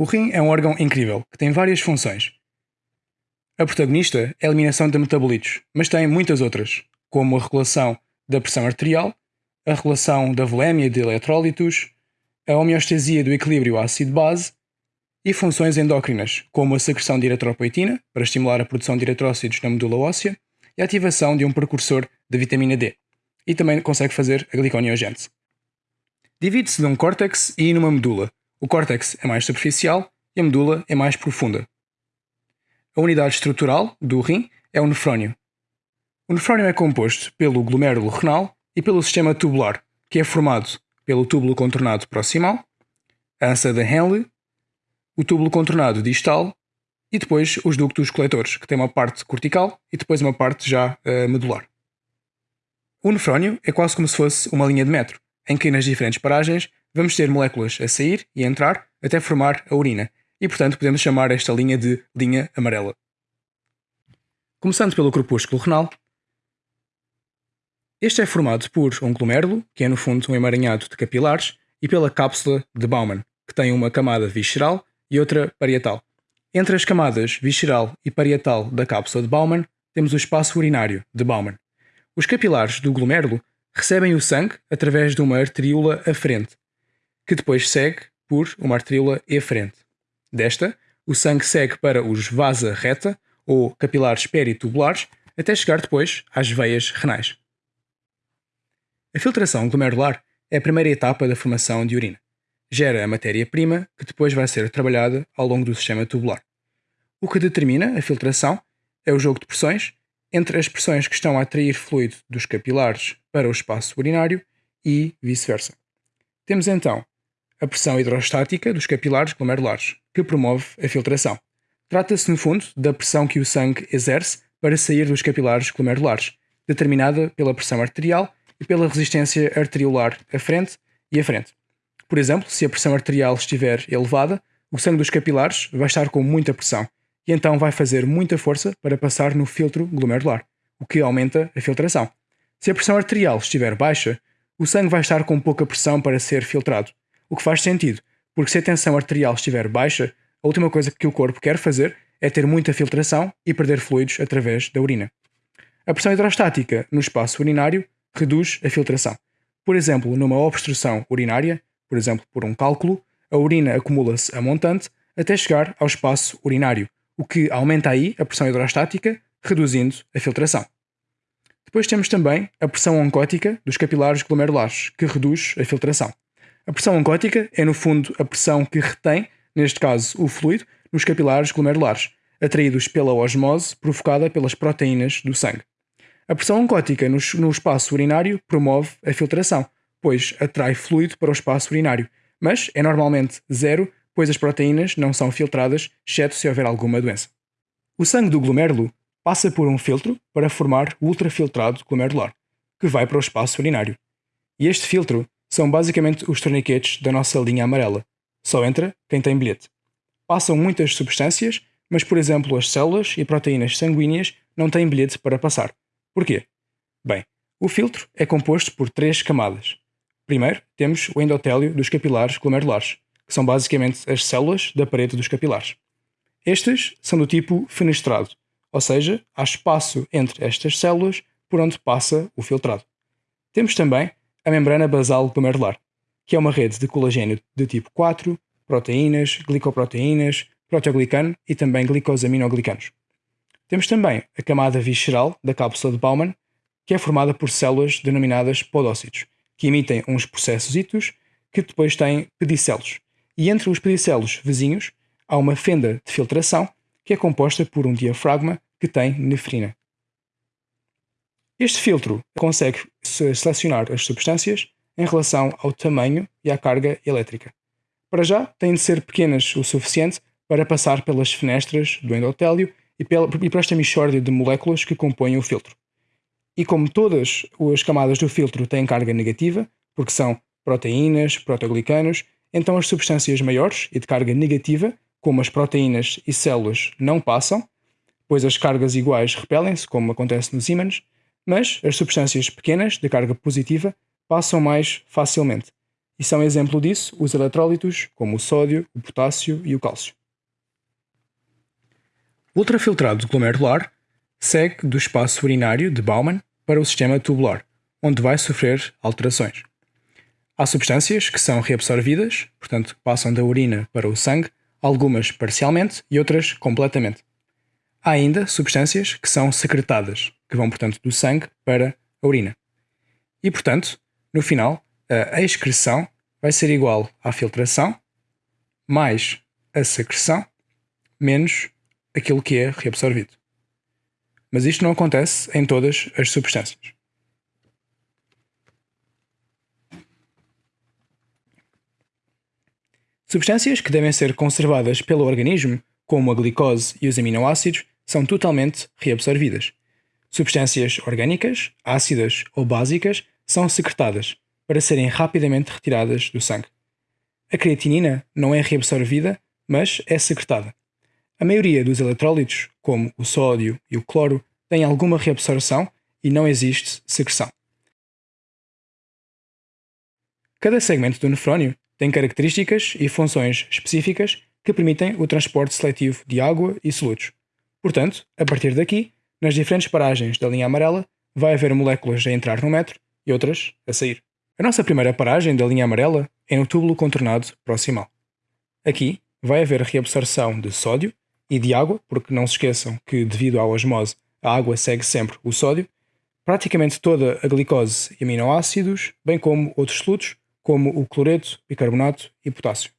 O rim é um órgão incrível, que tem várias funções. A protagonista é a eliminação de metabolitos, mas tem muitas outras, como a regulação da pressão arterial, a regulação da volémia de eletrólitos, a homeostasia do equilíbrio ácido-base e funções endócrinas, como a secreção de eritropoetina, para estimular a produção de eritrócitos na medula óssea, e a ativação de um precursor de vitamina D, e também consegue fazer a gliconeogênese. Divide-se num córtex e numa medula. O córtex é mais superficial e a medula é mais profunda. A unidade estrutural do rim é o nefrónio. O nefrónio é composto pelo glomérulo renal e pelo sistema tubular, que é formado pelo túbulo contornado proximal, a ança de Henle, o túbulo contornado distal e depois os ductos coletores, que têm uma parte cortical e depois uma parte já uh, medular. O nefrónio é quase como se fosse uma linha de metro, em que nas diferentes paragens vamos ter moléculas a sair e a entrar até formar a urina, e portanto podemos chamar esta linha de linha amarela. Começando pelo corpúsculo renal, este é formado por um glomérulo, que é no fundo um emaranhado de capilares, e pela cápsula de Bowman, que tem uma camada visceral e outra parietal. Entre as camadas visceral e parietal da cápsula de Bowman, temos o espaço urinário de Bowman. Os capilares do glomérulo recebem o sangue através de uma arteríola aferente, que depois segue por uma arteríola eferente. Desta, o sangue segue para os vasa reta, ou capilares peritubulares, até chegar depois às veias renais. A filtração glomerular é a primeira etapa da formação de urina gera a matéria-prima que depois vai ser trabalhada ao longo do sistema tubular. O que determina a filtração é o jogo de pressões entre as pressões que estão a atrair fluido dos capilares para o espaço urinário e vice-versa. Temos então a pressão hidrostática dos capilares glomerulares, que promove a filtração. Trata-se, no fundo, da pressão que o sangue exerce para sair dos capilares glomerulares, determinada pela pressão arterial e pela resistência arteriolar à frente e à frente. Por exemplo, se a pressão arterial estiver elevada, o sangue dos capilares vai estar com muita pressão e então vai fazer muita força para passar no filtro glomerular, o que aumenta a filtração. Se a pressão arterial estiver baixa, o sangue vai estar com pouca pressão para ser filtrado, o que faz sentido, porque se a tensão arterial estiver baixa, a última coisa que o corpo quer fazer é ter muita filtração e perder fluidos através da urina. A pressão hidrostática no espaço urinário reduz a filtração. Por exemplo, numa obstrução urinária, por exemplo, por um cálculo, a urina acumula-se a montante até chegar ao espaço urinário, o que aumenta aí a pressão hidrostática, reduzindo a filtração. Depois temos também a pressão oncótica dos capilares glomerulares, que reduz a filtração. A pressão oncótica é, no fundo, a pressão que retém, neste caso, o fluido, nos capilares glomerulares, atraídos pela osmose provocada pelas proteínas do sangue. A pressão oncótica no, no espaço urinário promove a filtração, pois atrai fluido para o espaço urinário, mas é normalmente zero, pois as proteínas não são filtradas, exceto se houver alguma doença. O sangue do glomérulo passa por um filtro para formar o ultrafiltrado glomerular, que vai para o espaço urinário. E este filtro são basicamente os torniquetes da nossa linha amarela. Só entra quem tem bilhete. Passam muitas substâncias, mas, por exemplo, as células e proteínas sanguíneas não têm bilhete para passar. Porquê? Bem, o filtro é composto por três camadas. Primeiro, temos o endotélio dos capilares glomerulares, que são basicamente as células da parede dos capilares. Estes são do tipo fenestrado, ou seja, há espaço entre estas células por onde passa o filtrado. Temos também a membrana basal glomerular, que é uma rede de colagênio de tipo 4, proteínas, glicoproteínas, proteoglicano e também glicosaminoglicanos. Temos também a camada visceral da cápsula de Bowman, que é formada por células denominadas podócitos, que emitem uns processos que depois têm pedicelos. E entre os pedicelos vizinhos há uma fenda de filtração que é composta por um diafragma que tem nefrina. Este filtro consegue selecionar as substâncias em relação ao tamanho e à carga elétrica. Para já, têm de ser pequenas o suficiente para passar pelas fenestras do endotélio e, pela, e para esta mixórdia de moléculas que compõem o filtro. E como todas as camadas do filtro têm carga negativa, porque são proteínas, proteoglicanos, então as substâncias maiores e de carga negativa, como as proteínas e células, não passam, pois as cargas iguais repelem-se, como acontece nos ímãs, mas as substâncias pequenas de carga positiva passam mais facilmente. e são exemplo disso os eletrólitos como o sódio, o potássio e o cálcio. O ultrafiltrado glomerular segue do espaço urinário de Baumann para o sistema tubular, onde vai sofrer alterações. Há substâncias que são reabsorvidas, portanto, passam da urina para o sangue, algumas parcialmente e outras completamente. Há ainda substâncias que são secretadas, que vão, portanto, do sangue para a urina. E, portanto, no final, a excreção vai ser igual à filtração mais a secreção menos aquilo que é reabsorvido. Mas isto não acontece em todas as substâncias. Substâncias que devem ser conservadas pelo organismo, como a glicose e os aminoácidos, são totalmente reabsorvidas. Substâncias orgânicas, ácidas ou básicas são secretadas para serem rapidamente retiradas do sangue. A creatinina não é reabsorvida, mas é secretada. A maioria dos eletrólitos, como o sódio e o cloro, tem alguma reabsorção e não existe secreção. Cada segmento do nefrónio tem características e funções específicas que permitem o transporte seletivo de água e solutos. Portanto, a partir daqui, nas diferentes paragens da linha amarela, vai haver moléculas a entrar no metro e outras a sair. A nossa primeira paragem da linha amarela é no túbulo contornado proximal. Aqui vai haver reabsorção de sódio e de água, porque não se esqueçam que, devido à osmose, a água segue sempre o sódio, praticamente toda a glicose e aminoácidos, bem como outros solutos, como o cloreto, bicarbonato e potássio.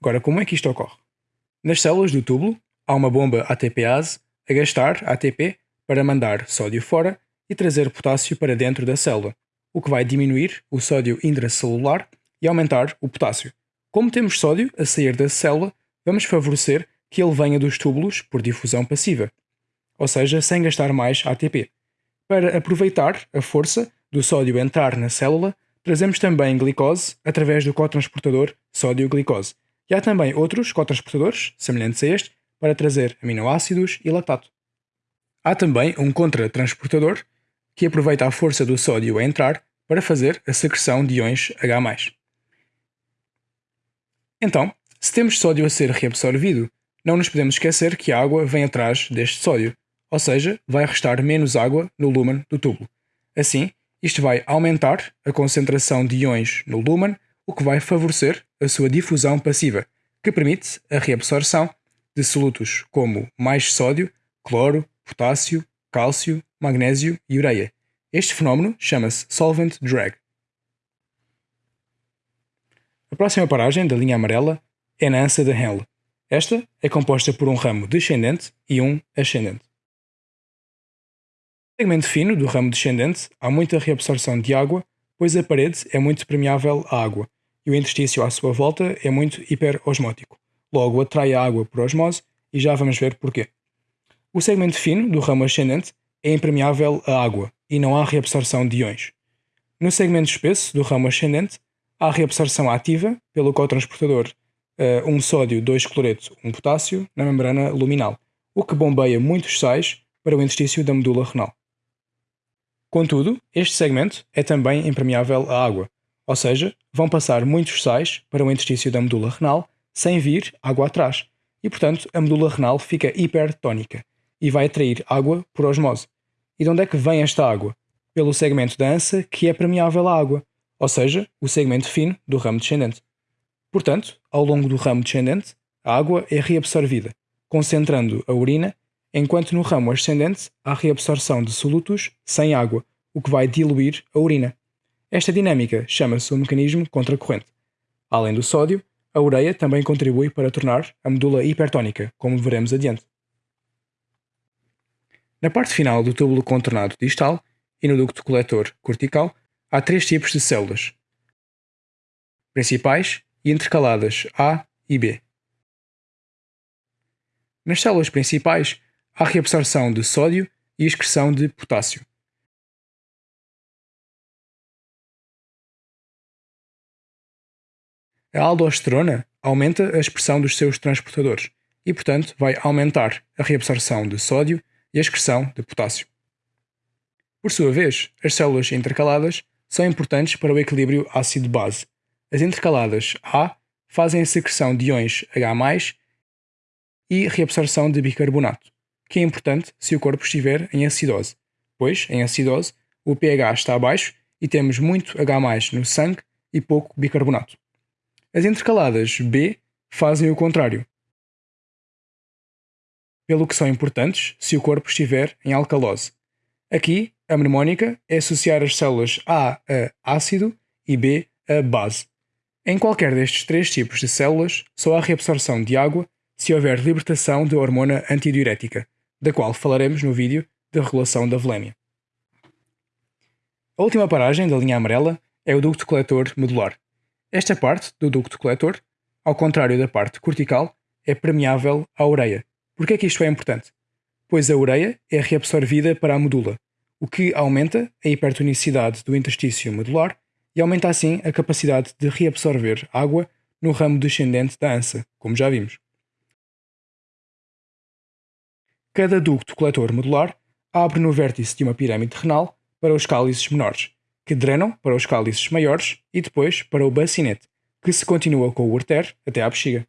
Agora, como é que isto ocorre? Nas células do túbulo, há uma bomba ATPase a gastar ATP para mandar sódio fora e trazer potássio para dentro da célula, o que vai diminuir o sódio intracelular e aumentar o potássio. Como temos sódio a sair da célula, vamos favorecer que ele venha dos túbulos por difusão passiva, ou seja, sem gastar mais ATP. Para aproveitar a força do sódio entrar na célula, Trazemos também glicose através do cotransportador sódio-glicose. E há também outros cotransportadores, semelhantes a este, para trazer aminoácidos e lactato. Há também um contratransportador que aproveita a força do sódio a entrar para fazer a secreção de íons H+. Então, se temos sódio a ser reabsorvido, não nos podemos esquecer que a água vem atrás deste sódio, ou seja, vai restar menos água no lumen do tubo. Assim, isto vai aumentar a concentração de íons no lumen, o que vai favorecer a sua difusão passiva, que permite a reabsorção de solutos como mais sódio, cloro, potássio, cálcio, magnésio e ureia. Este fenómeno chama-se solvent drag. A próxima paragem da linha amarela é na ança de Henle. Esta é composta por um ramo descendente e um ascendente. No segmento fino do ramo descendente há muita reabsorção de água, pois a parede é muito permeável à água e o interstício à sua volta é muito hiperosmótico. Logo, atrai a água por osmose e já vamos ver porquê. O segmento fino do ramo ascendente é impermeável à água e não há reabsorção de íons. No segmento espesso do ramo ascendente, há reabsorção ativa pelo cotransportador uh, um sódio, 2 cloreto, um potássio na membrana luminal, o que bombeia muitos sais para o interstício da medula renal. Contudo, este segmento é também impermeável à água, ou seja, vão passar muitos sais para o interstício da medula renal sem vir água atrás, e portanto a medula renal fica hipertónica e vai atrair água por osmose. E de onde é que vem esta água? Pelo segmento da ança que é permeável à água, ou seja, o segmento fino do ramo descendente. Portanto, ao longo do ramo descendente, a água é reabsorvida, concentrando a urina enquanto no ramo ascendente há reabsorção de solutos sem água, o que vai diluir a urina. Esta dinâmica chama-se o mecanismo contracorrente. Além do sódio, a ureia também contribui para tornar a medula hipertónica, como veremos adiante. Na parte final do túbulo contornado distal e no ducto coletor cortical, há três tipos de células: principais e intercaladas A e B. Nas células principais, há reabsorção de sódio e excreção de potássio. A aldosterona aumenta a expressão dos seus transportadores e, portanto, vai aumentar a reabsorção de sódio e a excreção de potássio. Por sua vez, as células intercaladas são importantes para o equilíbrio ácido-base. As intercaladas A fazem a secreção de íons H+, e reabsorção de bicarbonato, que é importante se o corpo estiver em acidose, pois, em acidose, o pH está baixo e temos muito H+, no sangue e pouco bicarbonato. As intercaladas B fazem o contrário, pelo que são importantes se o corpo estiver em alcalose. Aqui, a mnemónica é associar as células A a ácido e B a base. Em qualquer destes três tipos de células, só há reabsorção de água se houver libertação de hormona antidiurética, da qual falaremos no vídeo da regulação da velémia. A última paragem da linha amarela é o ducto coletor medular. Esta parte do ducto coletor, ao contrário da parte cortical, é permeável à ureia. Por que é que isto é importante? Pois a ureia é reabsorvida para a medula, o que aumenta a hipertonicidade do interstício medular e aumenta assim a capacidade de reabsorver água no ramo descendente da ança, como já vimos. Cada ducto coletor modular abre no vértice de uma pirâmide renal para os cálices menores, que drenam para os cálices maiores e depois para o bacinete, que se continua com o ureter até à bexiga.